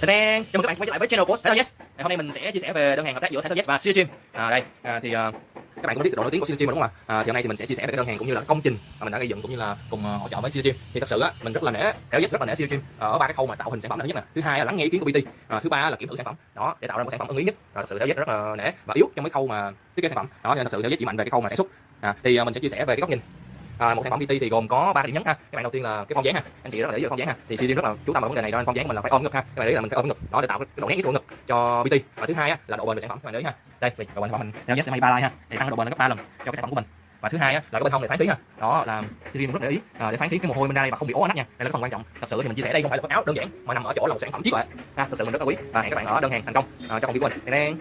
Tadang! Chào mừng các bạn quay trở lại với channel của Thái Yes. Ngày hôm nay mình sẽ chia sẻ về đơn hàng hợp tác giữa Thái Yes và Siêu Chim. À đây, à, thì à, các bạn cũng biết độ nổi tiếng của Siêu rồi đúng không ạ? À, thì hôm nay thì mình sẽ chia sẻ về cái đơn hàng cũng như là công trình mà mình đã gây dựng cũng như là cùng à, hỗ trợ với Siêu Chim. Thì thật sự á, mình rất là nể Thái Yes rất là nể Siêu Chim ờ, ở ba cái khâu mà tạo hình sản phẩm là thứ nhất nè, thứ hai là lắng nghe ý kiến của PT, à, ờ, thứ ba là kiểm thử sản phẩm. Đó, để tạo ra một sản phẩm ưng ý nhất. Rồi thật sự Thái Yes rất là nể và yếu trong cái khâu mà thiết kế sản phẩm. Đó nên thật sự Thái Yes chỉ mạnh về cái khâu mà sản xuất. À, thì à, mình sẽ chia sẻ về cái góc nhìn à, một sản phẩm PT thì gồm có ba điểm nhấn ha. Các bạn đầu tiên là cái phong dáng ha. Anh chị rất là để ý phong dáng ha. Thì CG rất là chú tâm vào vấn đề này đó phong dáng mình là phải ôm ngực ha. Các bạn để ý là mình phải ôm ngực đó để tạo cái độ nét nhất của ngực cho PT và thứ hai á, là độ bền của sản phẩm các bạn để ý ha. Đây độ bền sản phẩm mình theo giá may ba like ha để tăng độ bền lên gấp ba lần cho cái sản phẩm của mình. Và thứ hai á, là cái bên hông này thoáng khí ha. Đó là CG rất để ý. À, để thoáng khí cái mồ hôi bên đây mà không bị ố nách nha. Đây là cái phần quan trọng. Thật sự thì mình chia sẻ đây không phải là quần áo đơn giản mà nằm ở chỗ là một sản phẩm trí tuệ. Ha thật sự mình rất là quý. Và hẹn các bạn ở đơn hàng thành công à, cho công ty của mình Đen.